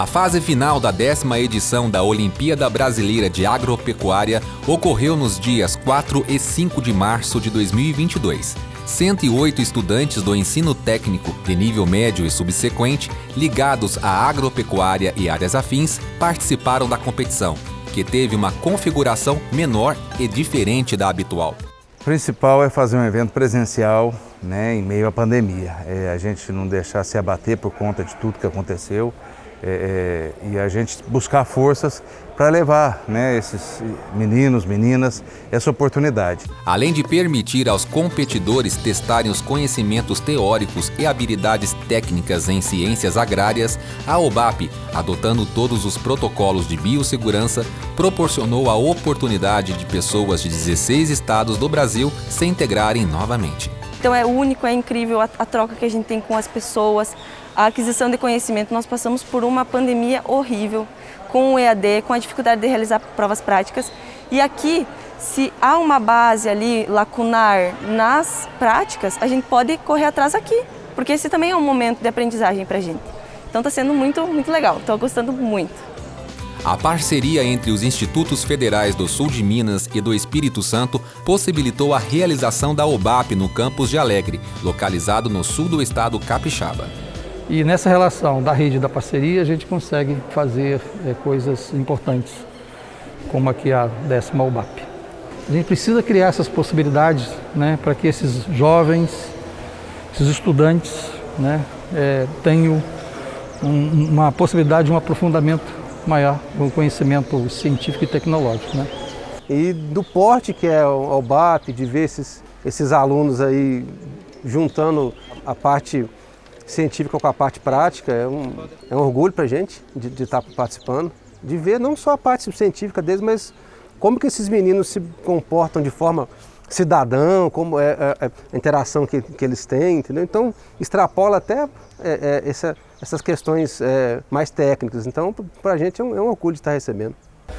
A fase final da décima edição da Olimpíada Brasileira de Agropecuária ocorreu nos dias 4 e 5 de março de 2022. 108 estudantes do ensino técnico de nível médio e subsequente, ligados à agropecuária e áreas afins, participaram da competição, que teve uma configuração menor e diferente da habitual. O principal é fazer um evento presencial né, em meio à pandemia. É a gente não deixar se abater por conta de tudo que aconteceu é, é, e a gente buscar forças para levar né, esses meninos, meninas, essa oportunidade. Além de permitir aos competidores testarem os conhecimentos teóricos e habilidades técnicas em ciências agrárias, a OBAP, adotando todos os protocolos de biossegurança, proporcionou a oportunidade de pessoas de 16 estados do Brasil se integrarem novamente. Então é único, é incrível a, a troca que a gente tem com as pessoas, a aquisição de conhecimento. Nós passamos por uma pandemia horrível, com o EAD, com a dificuldade de realizar provas práticas. E aqui, se há uma base ali lacunar nas práticas, a gente pode correr atrás aqui, porque esse também é um momento de aprendizagem para a gente. Então está sendo muito, muito legal, estou gostando muito. A parceria entre os Institutos Federais do Sul de Minas e do Espírito Santo possibilitou a realização da OBAP no campus de Alegre, localizado no sul do estado capixaba. E nessa relação da rede e da parceria, a gente consegue fazer é, coisas importantes, como aqui a décima OBAP. A gente precisa criar essas possibilidades né, para que esses jovens, esses estudantes, né, é, tenham um, uma possibilidade de um aprofundamento maior o conhecimento científico e tecnológico. Né? E do porte que é o BAP, de ver esses, esses alunos aí juntando a parte científica com a parte prática, é um, é um orgulho para a gente de, de estar participando, de ver não só a parte científica deles, mas como que esses meninos se comportam de forma cidadão, como é, é, é a interação que, que eles têm, entendeu? Então, extrapola até é, é essa, essas questões é, mais técnicas. Então, para a gente é um, é um, orgulho estar recebendo.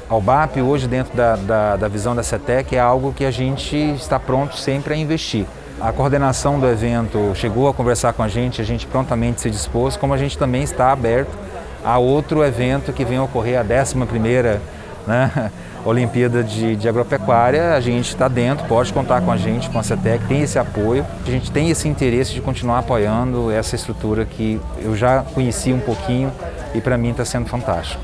A UBAP, hoje, dentro da, da, da visão da CETEC, é algo que a gente está pronto sempre a investir. A coordenação do evento chegou a conversar com a gente, a gente prontamente se dispôs, como a gente também está aberto a outro evento que vem ocorrer, a 11ª né, Olimpíada de, de Agropecuária, a gente está dentro, pode contar com a gente, com a CETEC, tem esse apoio, a gente tem esse interesse de continuar apoiando essa estrutura que eu já conheci um pouquinho e para mim está sendo fantástico.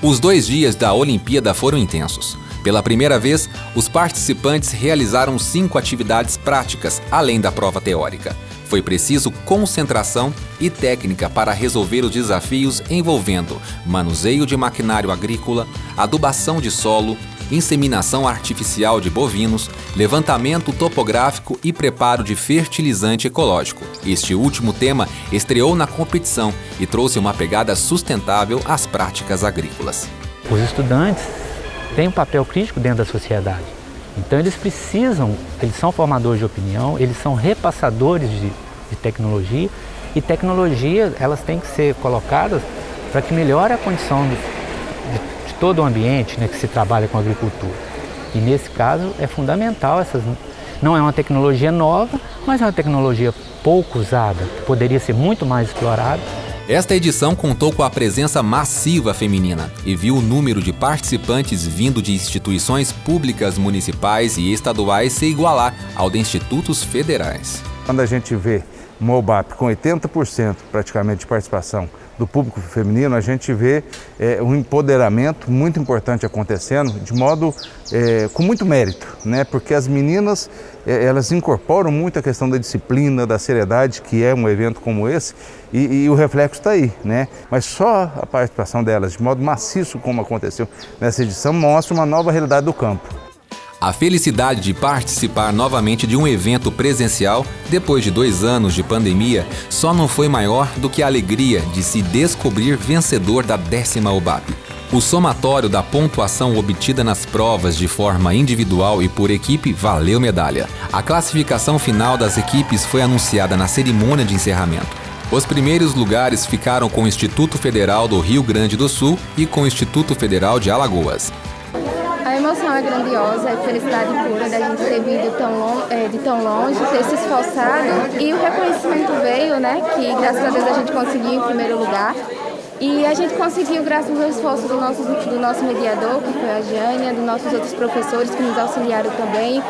Os dois dias da Olimpíada foram intensos. Pela primeira vez, os participantes realizaram cinco atividades práticas, além da prova teórica. Foi preciso concentração e técnica para resolver os desafios envolvendo manuseio de maquinário agrícola, adubação de solo, inseminação artificial de bovinos, levantamento topográfico e preparo de fertilizante ecológico. Este último tema estreou na competição e trouxe uma pegada sustentável às práticas agrícolas. Os estudantes têm um papel crítico dentro da sociedade. Então eles precisam, eles são formadores de opinião, eles são repassadores de, de tecnologia e tecnologia elas têm que ser colocadas para que melhore a condição de, de, de todo o ambiente né, que se trabalha com agricultura. E nesse caso é fundamental essas. Não é uma tecnologia nova, mas é uma tecnologia pouco usada, que poderia ser muito mais explorada esta edição contou com a presença massiva feminina e viu o número de participantes vindo de instituições públicas municipais e estaduais se igualar ao de institutos federais. Quando a gente vê MOBAP com 80% praticamente de participação do público feminino, a gente vê é, um empoderamento muito importante acontecendo, de modo é, com muito mérito, né? porque as meninas é, elas incorporam muito a questão da disciplina, da seriedade, que é um evento como esse, e, e o reflexo está aí. Né? Mas só a participação delas, de modo maciço como aconteceu nessa edição, mostra uma nova realidade do campo. A felicidade de participar novamente de um evento presencial, depois de dois anos de pandemia, só não foi maior do que a alegria de se descobrir vencedor da décima UBAP. O somatório da pontuação obtida nas provas de forma individual e por equipe valeu medalha. A classificação final das equipes foi anunciada na cerimônia de encerramento. Os primeiros lugares ficaram com o Instituto Federal do Rio Grande do Sul e com o Instituto Federal de Alagoas. Emoção é grandiosa, é felicidade pura da gente ter vindo tão é, de tão longe, ter se esforçado. E o reconhecimento veio, né, que graças a Deus a gente conseguiu em primeiro lugar. E a gente conseguiu, graças ao esforço do nosso, do nosso mediador, que foi a Jânia, dos nossos outros professores que nos auxiliaram também.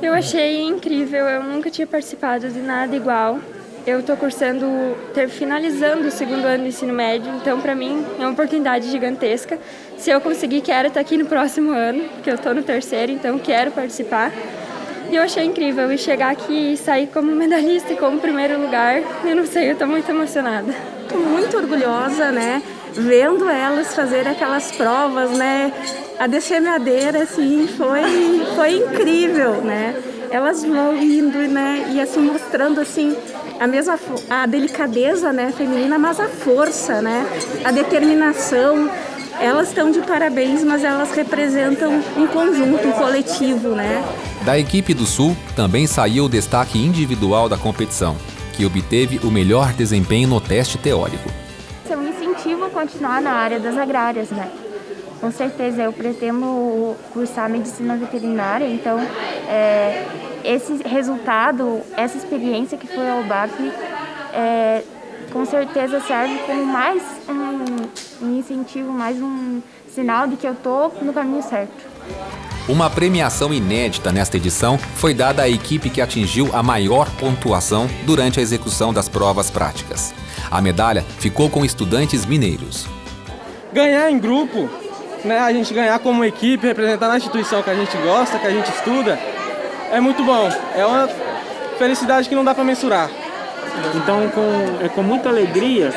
Eu achei incrível, eu nunca tinha participado de nada igual. Eu estou cursando, ter, finalizando o segundo ano do ensino médio, então para mim é uma oportunidade gigantesca. Se eu conseguir, quero estar aqui no próximo ano, porque eu estou no terceiro, então quero participar. E eu achei incrível, e chegar aqui e sair como medalhista e como primeiro lugar, eu não sei, eu estou muito emocionada. Estou muito orgulhosa, né, vendo elas fazer aquelas provas, né, a descemeadeira, assim, foi, foi incrível, né, elas vão indo, né, e assim, mostrando, assim, a mesma a delicadeza, né, feminina, mas a força, né, a determinação, elas estão de parabéns, mas elas representam um conjunto, um coletivo, né. Da equipe do Sul também saiu o destaque individual da competição, que obteve o melhor desempenho no teste teórico. É um incentivo a continuar na área das agrárias, né? Com certeza, eu pretendo cursar medicina veterinária, então é, esse resultado, essa experiência que foi ao BAP, é, com certeza serve como mais um, um incentivo, mais um sinal de que eu estou no caminho certo. Uma premiação inédita nesta edição foi dada à equipe que atingiu a maior pontuação durante a execução das provas práticas. A medalha ficou com estudantes mineiros. Ganhar em grupo, né, a gente ganhar como equipe, representar a instituição que a gente gosta, que a gente estuda, é muito bom. É uma felicidade que não dá para mensurar. Então, com, é com muita alegria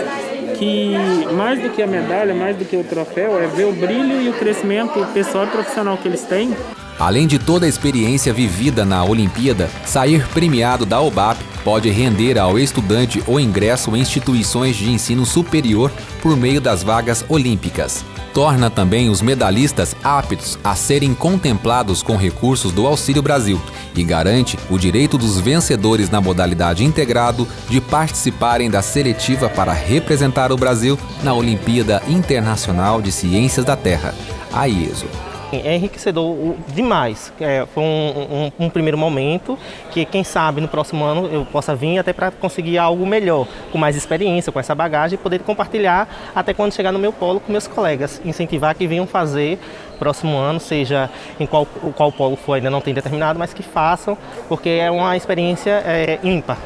que mais do que a medalha, mais do que o troféu, é ver o brilho e o crescimento pessoal e profissional que eles têm. Além de toda a experiência vivida na Olimpíada, sair premiado da OBAP pode render ao estudante o ingresso em instituições de ensino superior por meio das vagas olímpicas torna também os medalhistas aptos a serem contemplados com recursos do Auxílio Brasil e garante o direito dos vencedores na modalidade integrado de participarem da seletiva para representar o Brasil na Olimpíada Internacional de Ciências da Terra, a IESO. É enriquecedor demais. É, foi um, um, um, primeiro momento que, quem sabe, no próximo ano eu possa vir até para conseguir algo melhor, com mais experiência, com essa bagagem, e poder compartilhar até quando chegar no meu polo com meus colegas. Incentivar que venham fazer próximo ano, seja em qual, qual polo for, ainda não tem determinado, mas que façam, porque é uma experiência é, ímpar.